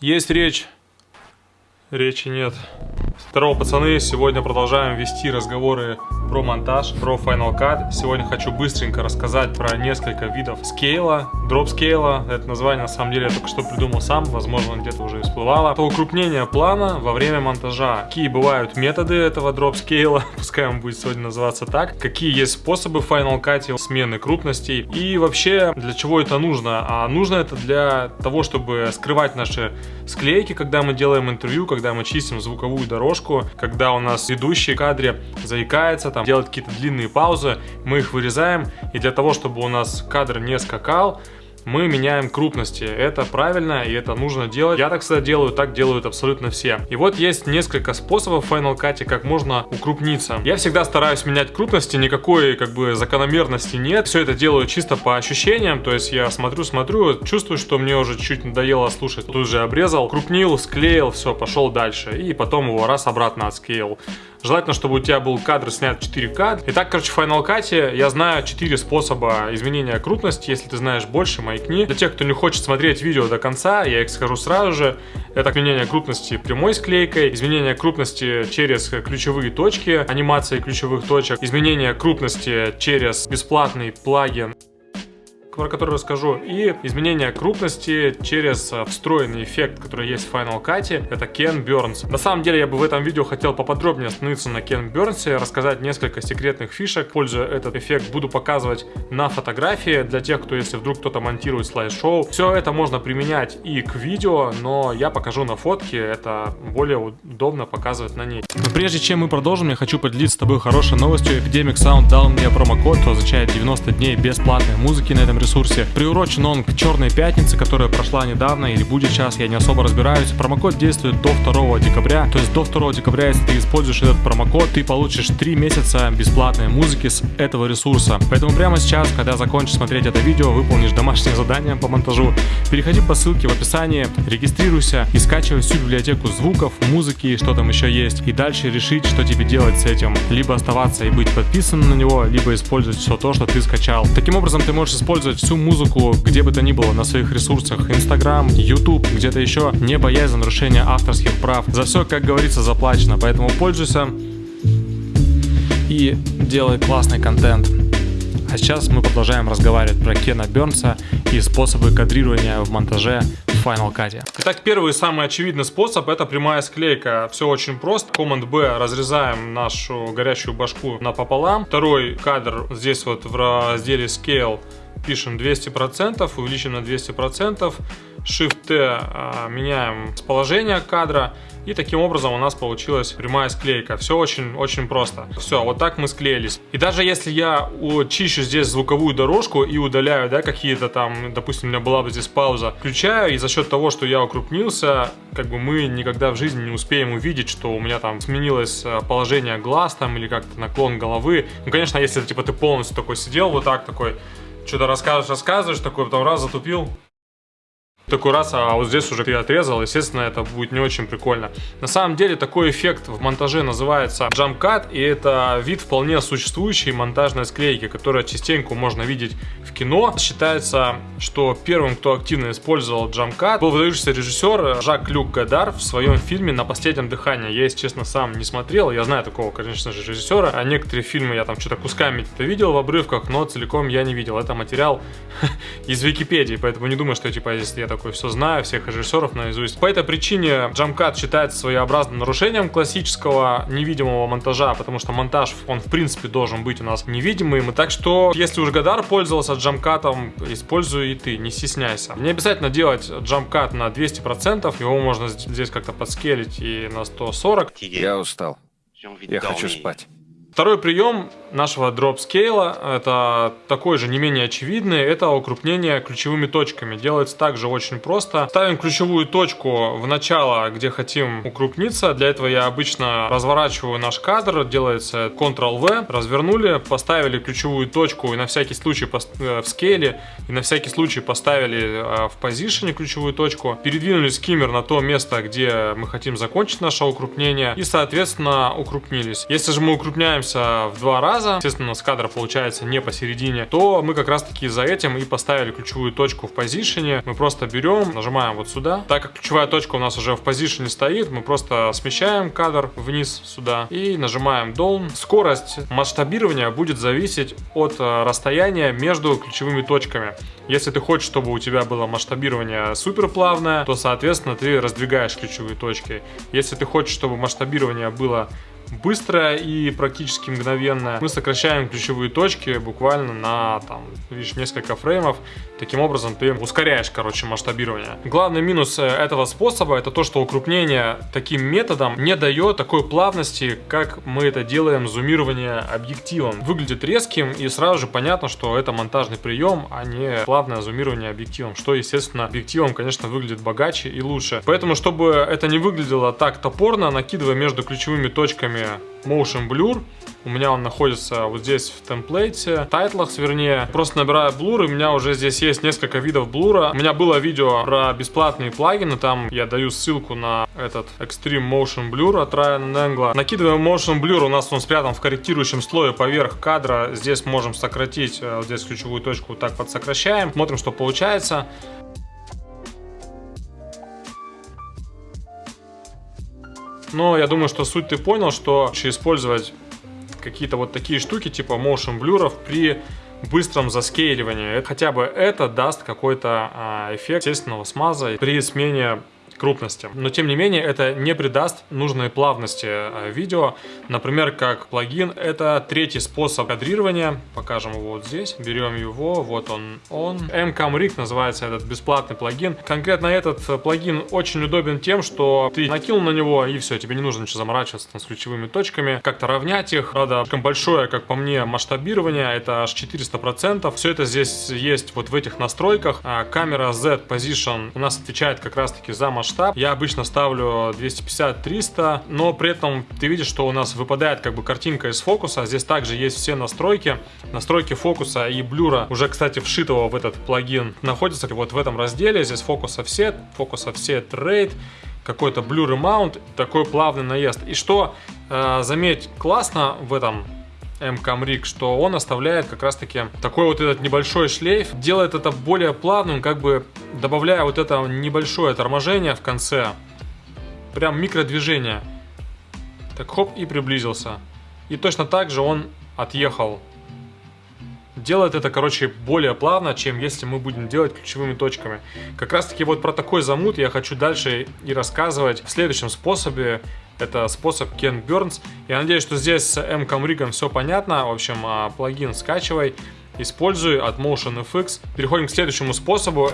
Есть речь. Речи нет. Здорово, пацаны. Сегодня продолжаем вести разговоры про монтаж, про Final Cut. Сегодня хочу быстренько рассказать про несколько видов скейла, дроп скейла. Это название на самом деле я только что придумал сам, возможно где-то уже всплывало. Это укрупнение плана во время монтажа. Какие бывают методы этого дроп скейла, пускай он будет сегодня называться так. Какие есть способы в Final Cut смены крупностей. И вообще, для чего это нужно? А нужно это для того, чтобы скрывать наши склейки, когда мы делаем интервью, когда мы чистим звуковую дорожку, когда у нас ведущий кадре заикается, там делать какие-то длинные паузы, мы их вырезаем. И для того, чтобы у нас кадр не скакал, мы меняем крупности. Это правильно и это нужно делать. Я так всегда делаю, так делают абсолютно все. И вот есть несколько способов в Final Cut, как можно укрупниться. Я всегда стараюсь менять крупности, никакой как бы закономерности нет. Все это делаю чисто по ощущениям, то есть я смотрю, смотрю, чувствую, что мне уже чуть надоело слушать. Тут же обрезал, крупнил, склеил, все, пошел дальше. И потом его раз обратно отсклеил. Желательно, чтобы у тебя был кадр снят 4К. Итак, короче, в Final Cut я знаю 4 способа изменения крупности. Если ты знаешь больше, маякни. Для тех, кто не хочет смотреть видео до конца, я их скажу сразу же. Это изменение крупности прямой склейкой, изменение крупности через ключевые точки, анимация ключевых точек, изменение крупности через бесплатный плагин про который расскажу, и изменение крупности через э, встроенный эффект, который есть в Final Cut, это Ken Burns. На самом деле я бы в этом видео хотел поподробнее остановиться на Ken Burns, рассказать несколько секретных фишек. Пользуя этот эффект, буду показывать на фотографии для тех, кто, если вдруг кто-то монтирует слайд-шоу. Все это можно применять и к видео, но я покажу на фотке, это более удобно показывать на ней. Но прежде чем мы продолжим, я хочу поделиться с тобой хорошей новостью. Epidemic Sound дал мне промокод, что означает 90 дней бесплатной музыки на этом ресурсе. Приурочен он к Черной Пятнице, которая прошла недавно или будет сейчас, я не особо разбираюсь. Промокод действует до 2 декабря, то есть до 2 декабря, если ты используешь этот промокод, ты получишь 3 месяца бесплатной музыки с этого ресурса. Поэтому прямо сейчас, когда закончишь смотреть это видео, выполнишь домашнее задание по монтажу, переходи по ссылке в описании, регистрируйся и скачивай всю библиотеку звуков, музыки, что там еще есть, и дальше решить, что тебе делать с этим. Либо оставаться и быть подписанным на него, либо использовать все то, что ты скачал. Таким образом, ты можешь использовать слушать всю музыку где бы то ни было на своих ресурсах Instagram, YouTube, где-то еще, не боясь за нарушение авторских прав. За все, как говорится, заплачено, поэтому пользуйся и делай классный контент. А сейчас мы продолжаем разговаривать про Кена Бернса и способы кадрирования в монтаже в Final Cut. Итак, первый и самый очевидный способ это прямая склейка. Все очень просто. Command B разрезаем нашу горячую башку напополам. Второй кадр здесь вот в разделе Scale пишем 200%, увеличим на 200%, Shift-T а, меняем положение кадра, и таким образом у нас получилась прямая склейка. Все очень-очень просто. Все, вот так мы склеились. И даже если я чищу здесь звуковую дорожку и удаляю, да, какие-то там, допустим, у меня была бы здесь пауза, включаю, и за счет того, что я укрупнился, как бы мы никогда в жизни не успеем увидеть, что у меня там сменилось а, положение глаз там или как-то наклон головы. Ну, конечно, если типа ты полностью такой сидел вот так, такой что-то рассказываешь, рассказываешь, такой потом раз затупил, такой раз, а вот здесь уже ты отрезал, естественно, это будет не очень прикольно. На самом деле, такой эффект в монтаже называется jump cut, и это вид вполне существующей монтажной склейки, которая частенько можно видеть в кино. Считается, что первым, кто активно использовал jump cut, был выдающийся режиссер Жак Люк Гадар в своем фильме «На последнем дыхании». Я, если честно, сам не смотрел, я знаю такого, конечно же, режиссера. А некоторые фильмы я там что-то кусками это видел в обрывках, но целиком я не видел. Это материал из Википедии, поэтому не думаю, что типа, если я такой все знаю, всех режиссеров наизусть. По этой причине джамкат считается своеобразным нарушением классического невидимого монтажа, потому что монтаж, он в принципе должен быть у нас невидимым. Так что, если уж Гадар пользовался джамкатом, используй и ты, не стесняйся. Не обязательно делать джамкат на 200%, его можно здесь как-то подскелить и на 140. Я устал. Я хочу спать. Второй прием нашего дроп скейла, это такой же не менее очевидный, это укрупнение ключевыми точками. Делается также очень просто. Ставим ключевую точку в начало, где хотим укрупниться. Для этого я обычно разворачиваю наш кадр, делается Ctrl-V, развернули, поставили ключевую точку и на всякий случай э, в скейле, и на всякий случай поставили э, в позиционе ключевую точку, передвинули скиммер на то место, где мы хотим закончить наше укрупнение и, соответственно, укрупнились. Если же мы укрупняем удаляемся в два раза, естественно, с кадра получается не посередине, то мы как раз таки за этим и поставили ключевую точку в позиционе. Мы просто берем, нажимаем вот сюда. Так как ключевая точка у нас уже в позиционе стоит, мы просто смещаем кадр вниз сюда и нажимаем Down. Скорость масштабирования будет зависеть от э, расстояния между ключевыми точками. Если ты хочешь, чтобы у тебя было масштабирование супер плавное, то, соответственно, ты раздвигаешь ключевые точки. Если ты хочешь, чтобы масштабирование было быстрая и практически мгновенная. Мы сокращаем ключевые точки буквально на, там, видишь, несколько фреймов. Таким образом ты ускоряешь, короче, масштабирование. Главный минус э, этого способа это то, что укрупнение таким методом не дает такой плавности, как мы это делаем зумирование объективом. Выглядит резким и сразу же понятно, что это монтажный прием, а не плавное зумирование объективом, что, естественно, объективом, конечно, выглядит богаче и лучше. Поэтому, чтобы это не выглядело так топорно, накидывая между ключевыми точками программе Motion Blur. У меня он находится вот здесь в темплейте, в тайтлах, вернее. Просто набираю блур, и у меня уже здесь есть несколько видов блура. У меня было видео про бесплатные плагины, там я даю ссылку на этот Extreme Motion Blur от Ryan Engel. Накидываем Motion Blur, у нас он спрятан в корректирующем слое поверх кадра. Здесь можем сократить, э, вот здесь ключевую точку вот так подсокращаем. Смотрим, что получается. Но я думаю, что суть ты понял, что использовать какие-то вот такие штуки типа motion блюров при быстром заскейливании. Хотя бы это даст какой-то а, эффект естественного смаза при смене крупности. Но тем не менее это не придаст нужной плавности э, видео. Например, как плагин, это третий способ кадрирования. Покажем его вот здесь. Берем его, вот он, он. MCamRig называется этот бесплатный плагин. Конкретно этот э, плагин очень удобен тем, что ты накинул на него и все, тебе не нужно ничего заморачиваться там, с ключевыми точками, как-то равнять их. Правда, слишком большое, как по мне, масштабирование, это аж 400%. Все это здесь есть вот в этих настройках. А камера Z Position у нас отвечает как раз таки за масштаб. Я обычно ставлю 250-300, но при этом ты видишь, что у нас выпадает как бы картинка из фокуса. Здесь также есть все настройки. Настройки фокуса и блюра, уже, кстати, вшитого в этот плагин, находятся вот в этом разделе. Здесь фокус offset, фокус offset rate, какой-то blur amount, такой плавный наезд. И что, э, заметь, классно в этом МКМРИК, что он оставляет как раз таки такой вот этот небольшой шлейф, делает это более плавным, как бы добавляя вот это небольшое торможение в конце, прям микродвижение. Так хоп и приблизился. И точно так же он отъехал. Делает это, короче, более плавно, чем если мы будем делать ключевыми точками. Как раз таки вот про такой замут я хочу дальше и рассказывать в следующем способе. Это способ Ken Burns. Я надеюсь, что здесь с M-Comrig все понятно. В общем, а, плагин скачивай, используй от Motion FX. Переходим к следующему способу.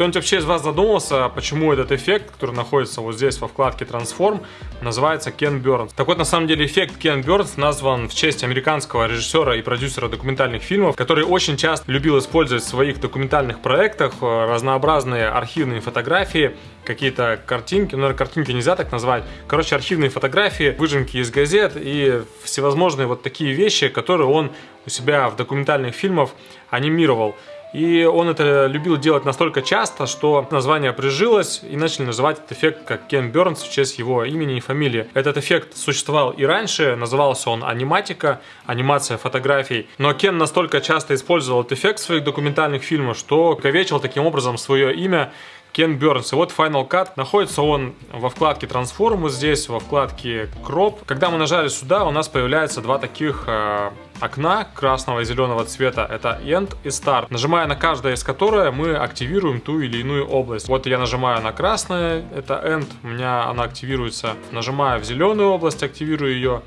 Кто-нибудь вообще из вас задумался, почему этот эффект, который находится вот здесь во вкладке Transform, называется Ken Burns? Так вот, на самом деле, эффект Ken Burns назван в честь американского режиссера и продюсера документальных фильмов, который очень часто любил использовать в своих документальных проектах э, разнообразные архивные фотографии, какие-то картинки, ну, картинки нельзя так назвать, короче, архивные фотографии, выжимки из газет и всевозможные вот такие вещи, которые он у себя в документальных фильмах анимировал. И он это любил делать настолько часто, что название прижилось и начали называть этот эффект как Кен Бернс в честь его имени и фамилии. Этот эффект существовал и раньше, назывался он аниматика, анимация фотографий. Но Кен настолько часто использовал этот эффект в своих документальных фильмах, что ковечил таким образом свое имя Кен Бернс. И вот Final Cut. Находится он во вкладке Transform, вот здесь, во вкладке Crop. Когда мы нажали сюда, у нас появляется два таких э, окна красного и зеленого цвета. Это End и Start. Нажимая на каждое из которых, мы активируем ту или иную область. Вот я нажимаю на красное, это End, у меня она активируется. Нажимаю в зеленую область, активирую ее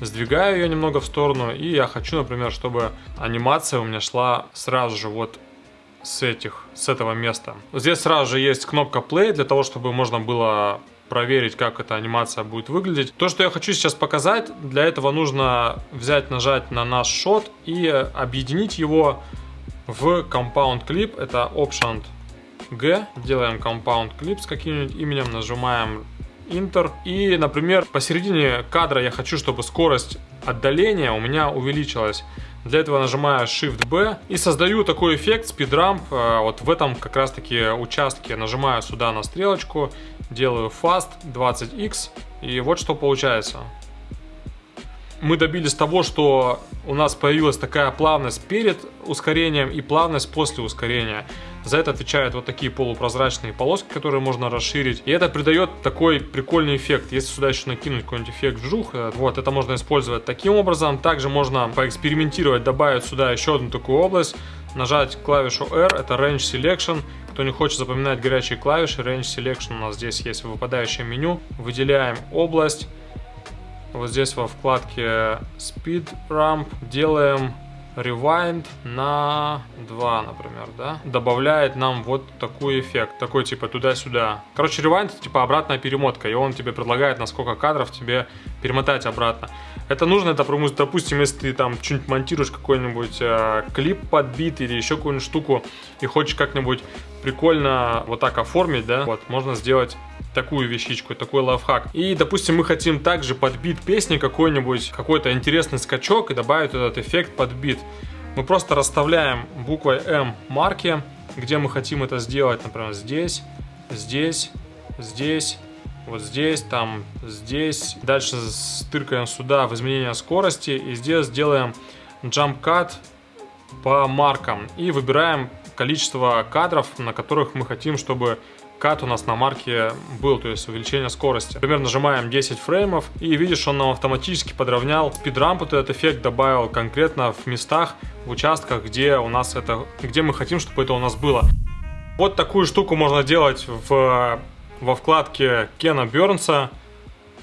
сдвигаю ее немного в сторону и я хочу, например, чтобы анимация у меня шла сразу же вот с этих, с этого места. Здесь сразу же есть кнопка play для того, чтобы можно было проверить, как эта анимация будет выглядеть. То, что я хочу сейчас показать, для этого нужно взять, нажать на наш шот и объединить его в Compound Clip. Это Option G. Делаем Compound Clip с каким-нибудь именем, нажимаем Enter. И, например, посередине кадра я хочу, чтобы скорость отдаления у меня увеличилась. Для этого нажимаю Shift-B и создаю такой эффект спидрамп. Э, вот в этом как раз таки участке нажимаю сюда на стрелочку, делаю Fast 20X и вот что получается. Мы добились того, что у нас появилась такая плавность перед ускорением и плавность после ускорения. За это отвечают вот такие полупрозрачные полоски, которые можно расширить. И это придает такой прикольный эффект. Если сюда еще накинуть какой-нибудь эффект вжух, э, вот, это можно использовать таким образом. Также можно поэкспериментировать, добавить сюда еще одну такую область, нажать клавишу R, это Range Selection. Кто не хочет запоминать горячие клавиши, Range Selection у нас здесь есть в выпадающем меню. Выделяем область вот здесь во вкладке Speed Ramp делаем Rewind на 2, например, да, добавляет нам вот такой эффект, такой типа туда-сюда. Короче, Rewind это типа обратная перемотка, и он тебе предлагает, на сколько кадров тебе перемотать обратно. Это нужно, это, допустим, если ты там что-нибудь монтируешь, какой-нибудь э, клип подбит или еще какую-нибудь штуку, и хочешь как-нибудь прикольно вот так оформить, да, вот, можно сделать такую вещичку, такой лайфхак. И, допустим, мы хотим также подбит песни какой-нибудь, какой-то интересный скачок и добавить этот эффект подбит. Мы просто расставляем буквой М марки, где мы хотим это сделать, например, здесь, здесь, здесь, вот здесь, там, здесь. Дальше стыркаем сюда в изменение скорости и здесь сделаем jump cut по маркам и выбираем количество кадров, на которых мы хотим, чтобы кат у нас на марке был, то есть увеличение скорости. Например, нажимаем 10 фреймов и видишь, он нам автоматически подровнял спидрамп, вот этот эффект добавил конкретно в местах, в участках, где у нас это, где мы хотим, чтобы это у нас было. Вот такую штуку можно делать в, во вкладке Кена Бернса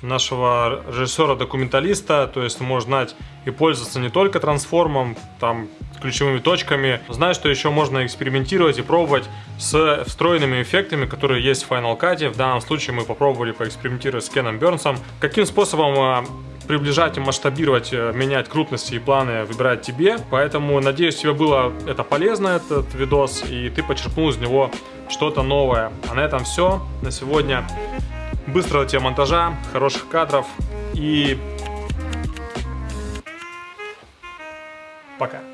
нашего режиссера-документалиста, то есть можно знать и пользоваться не только трансформом, там, ключевыми точками. Знаю, что еще можно экспериментировать и пробовать с встроенными эффектами, которые есть в Final Cut. В данном случае мы попробовали поэкспериментировать с Кеном Бернсом. Каким способом а, приближать и масштабировать, э, менять крупности и планы выбирать тебе. Поэтому, надеюсь, тебе было это полезно, этот видос, и ты почерпнул из него что-то новое. А на этом все на сегодня. Быстрого тебе монтажа, хороших кадров и пока.